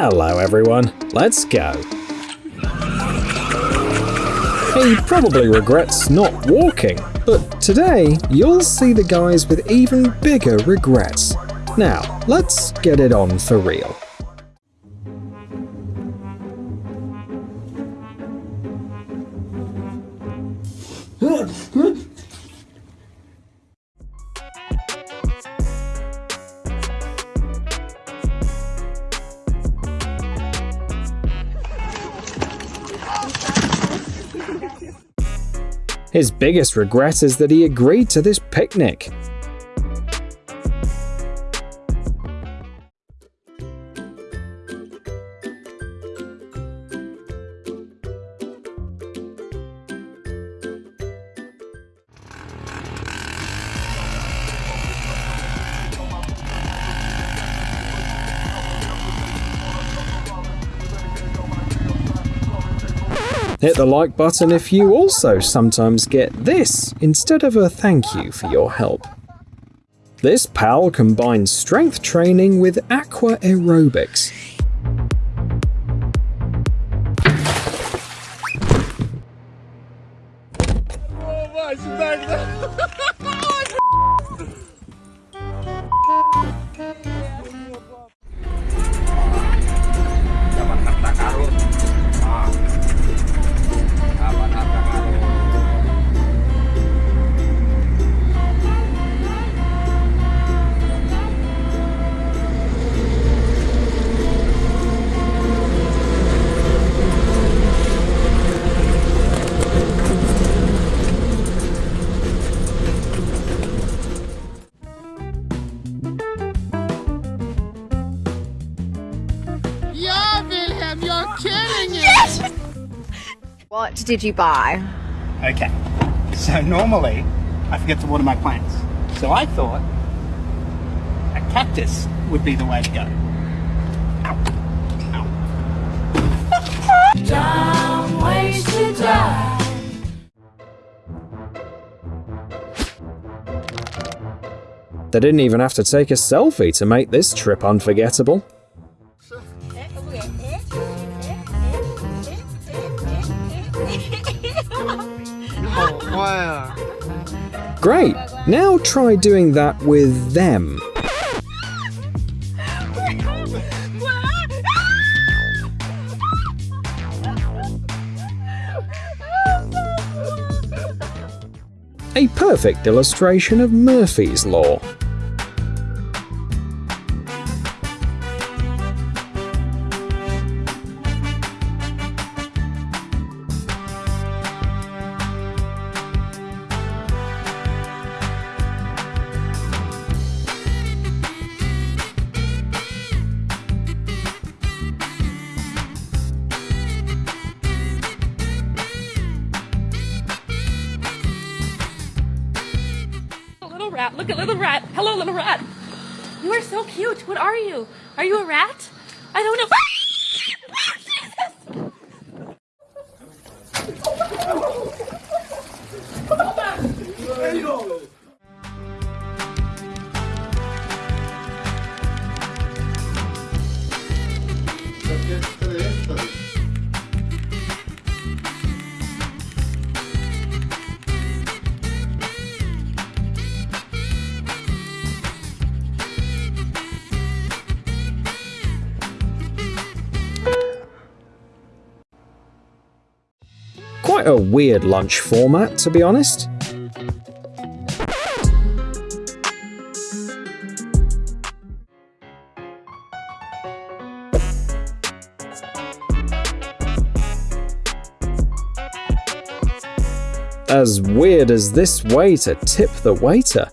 Hello everyone, let's go. He probably regrets not walking, but today you'll see the guys with even bigger regrets. Now, let's get it on for real. His biggest regret is that he agreed to this picnic. Hit the like button if you also sometimes get this instead of a thank you for your help. This pal combines strength training with aqua aerobics. Oh, What did you buy? Okay, so normally I forget to water my plants. So I thought a cactus would be the way to go. Ow. Ow. Dumb ways to die. They didn't even have to take a selfie to make this trip unforgettable. Great, now try doing that with them. A perfect illustration of Murphy's Law. Look at little rat. Hello, little rat. You are so cute. What are you? Are you a rat? I don't know. A weird lunch format, to be honest. As weird as this way to tip the waiter.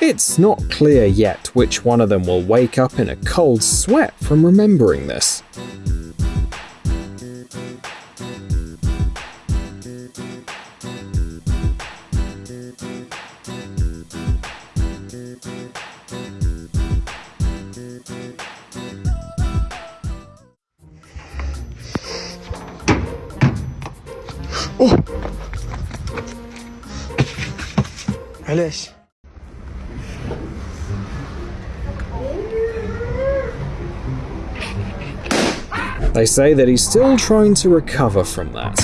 It's not clear yet which one of them will wake up in a cold sweat from remembering this. They say that he's still trying to recover from that.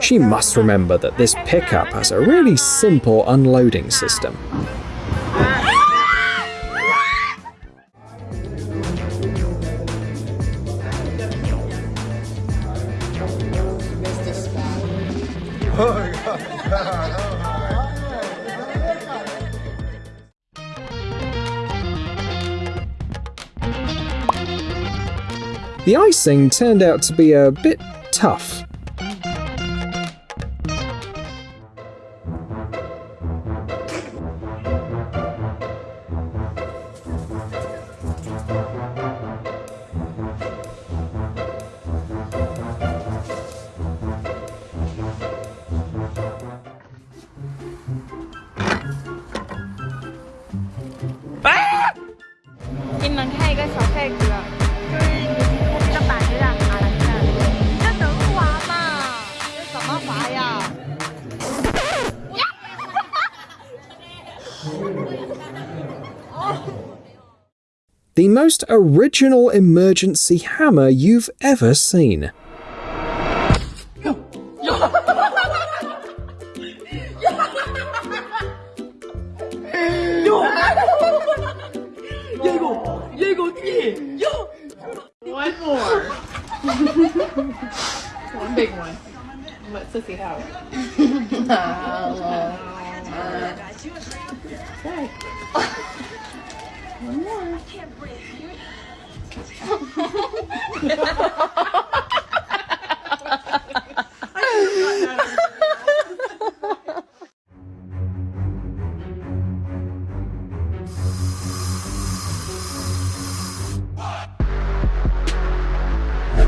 She must remember that this pickup has a really simple unloading system. The icing turned out to be a bit tough. Most original emergency hammer you've ever seen. One more. one big one. Let Sissy have it.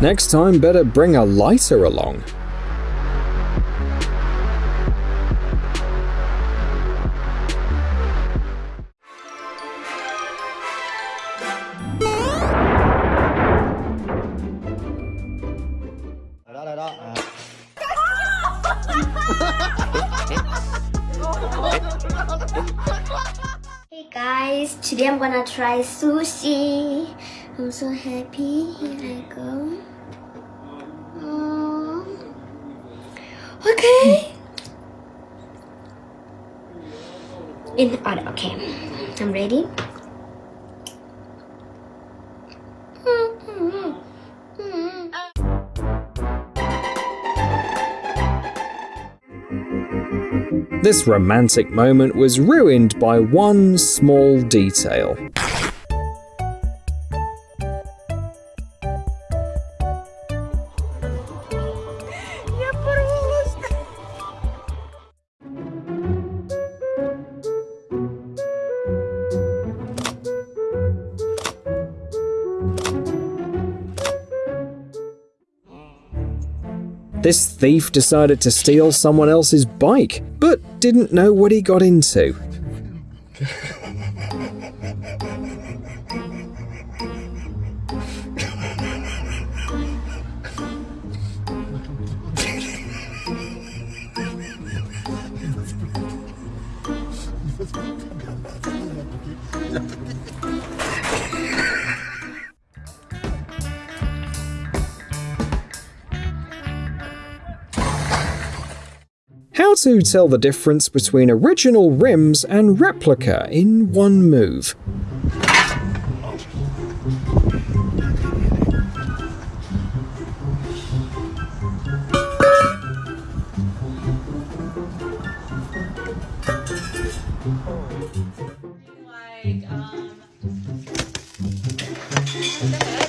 Next time, better bring a lighter along. Hey guys, today I'm gonna try sushi. I'm so happy. Here I go. Okay. In the order. Okay, I'm ready. This romantic moment was ruined by one small detail. This thief decided to steal someone else's bike, but didn't know what he got into. How to tell the difference between original rims and replica in one move.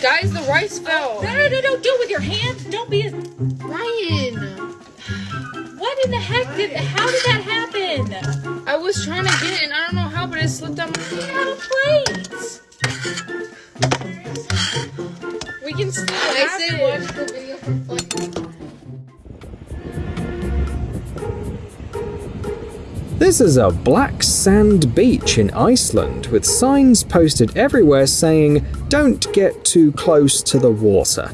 Guys, the rice fell. No, no, no, no, do it with your hands. Don't be a. Ryan, What in the heck did. How did that happen? I was trying to get it and I don't know how, but it slipped out my Out of plates. We can still I have say it. watch the video for fun. This is a black sand beach in Iceland with signs posted everywhere saying, Don't get too close to the water.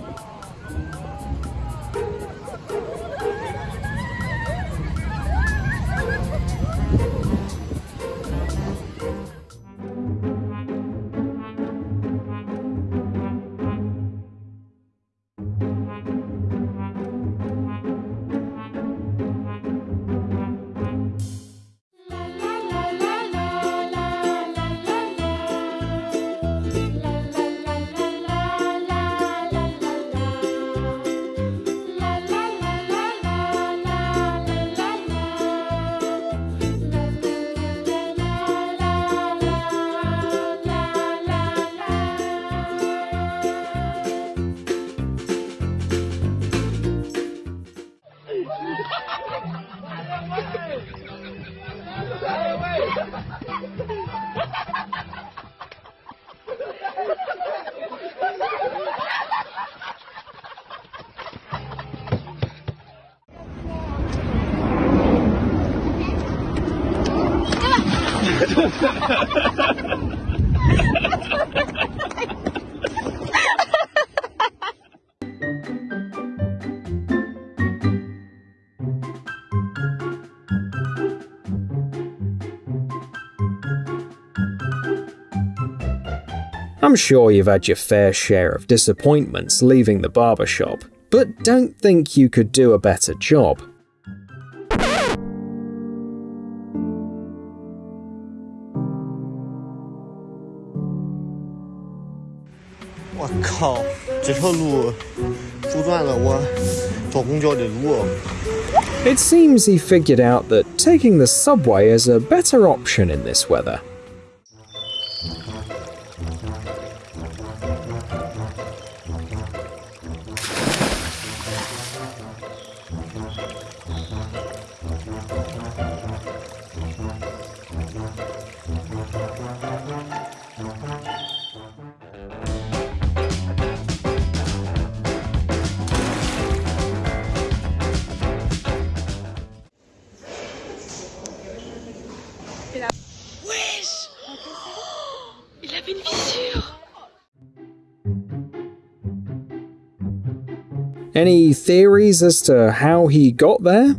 I'm sure you've had your fair share of disappointments leaving the barbershop, but don't think you could do a better job. It seems he figured out that taking the subway is a better option in this weather. Any theories as to how he got there?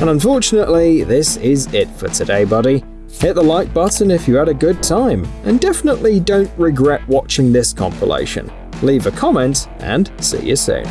And unfortunately, this is it for today, buddy. Hit the like button if you had a good time, and definitely don't regret watching this compilation. Leave a comment, and see you soon.